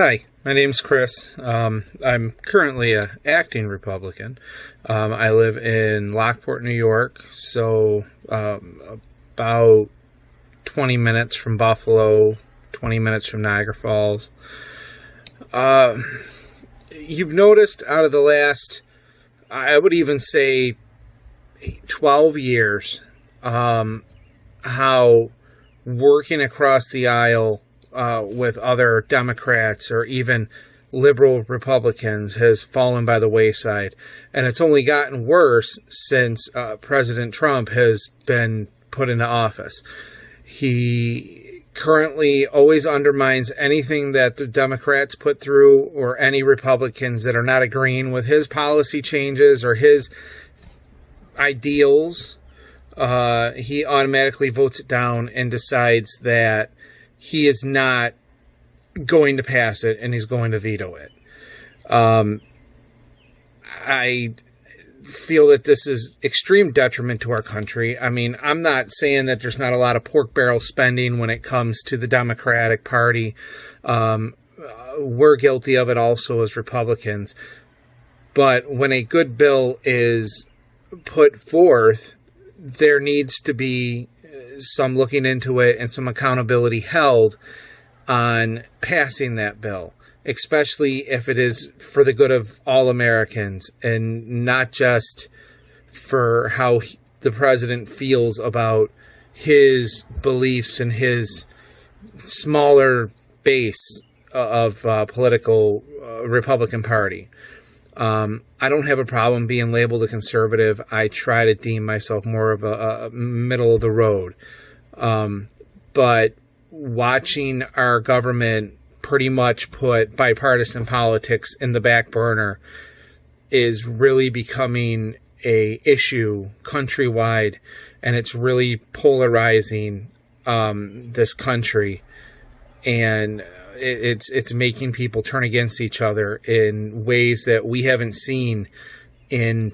Hi, my name's Chris. Um, I'm currently a acting Republican. Um, I live in Lockport, New York, so um, about 20 minutes from Buffalo, 20 minutes from Niagara Falls. Uh, you've noticed out of the last, I would even say, 12 years, um, how working across the aisle uh, with other Democrats or even liberal Republicans has fallen by the wayside. And it's only gotten worse since uh, President Trump has been put into office. He currently always undermines anything that the Democrats put through or any Republicans that are not agreeing with his policy changes or his ideals. Uh, he automatically votes it down and decides that he is not going to pass it and he's going to veto it. Um, I feel that this is extreme detriment to our country. I mean, I'm not saying that there's not a lot of pork barrel spending when it comes to the Democratic Party. Um, we're guilty of it also as Republicans. But when a good bill is put forth, there needs to be some looking into it and some accountability held on passing that bill, especially if it is for the good of all Americans and not just for how he, the president feels about his beliefs and his smaller base of uh, political uh, Republican Party. Um, I don't have a problem being labeled a conservative. I try to deem myself more of a, a middle of the road. Um, but watching our government pretty much put bipartisan politics in the back burner is really becoming a issue countrywide and it's really polarizing um, this country and it's it's making people turn against each other in ways that we haven't seen in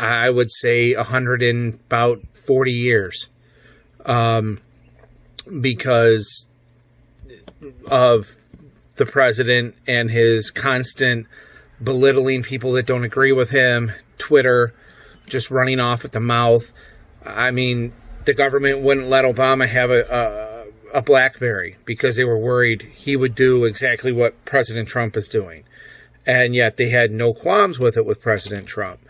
I would say a hundred and about forty years, um, because of the president and his constant belittling people that don't agree with him, Twitter, just running off at the mouth. I mean, the government wouldn't let Obama have a, a a BlackBerry because they were worried he would do exactly what President Trump is doing. And yet they had no qualms with it with President Trump.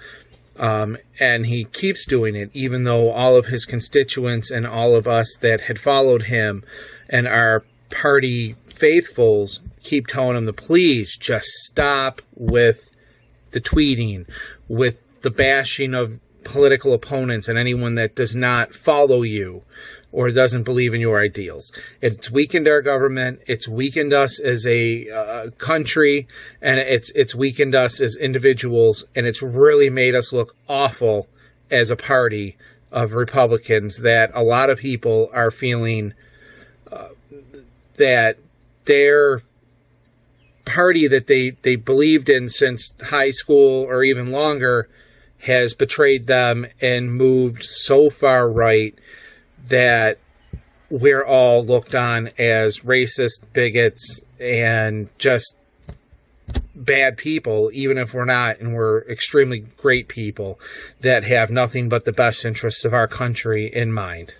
Um, and he keeps doing it, even though all of his constituents and all of us that had followed him and our party faithfuls keep telling him to please just stop with the tweeting, with the bashing of political opponents and anyone that does not follow you or doesn't believe in your ideals. It's weakened our government. It's weakened us as a uh, country, and it's it's weakened us as individuals, and it's really made us look awful as a party of Republicans. That a lot of people are feeling uh, that their party that they they believed in since high school or even longer has betrayed them and moved so far right that we're all looked on as racist, bigots, and just bad people, even if we're not, and we're extremely great people that have nothing but the best interests of our country in mind.